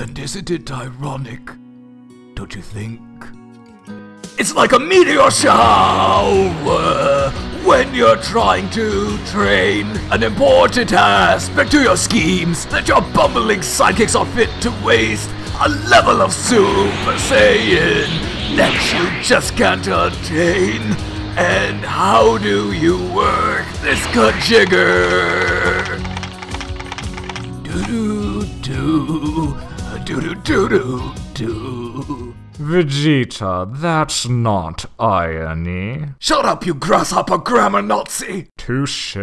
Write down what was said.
And isn't it ironic? Don't you think? It's like a meteor shower when you're trying to train an important aspect to your schemes that your bumbling sidekicks are fit to waste a level of Super Saiyan that you just can't attain. And how do you work this cut jigger? Do do do do do do do do. Vegeta, that's not irony. Shut up, you grasshopper grammar Nazi! Touche.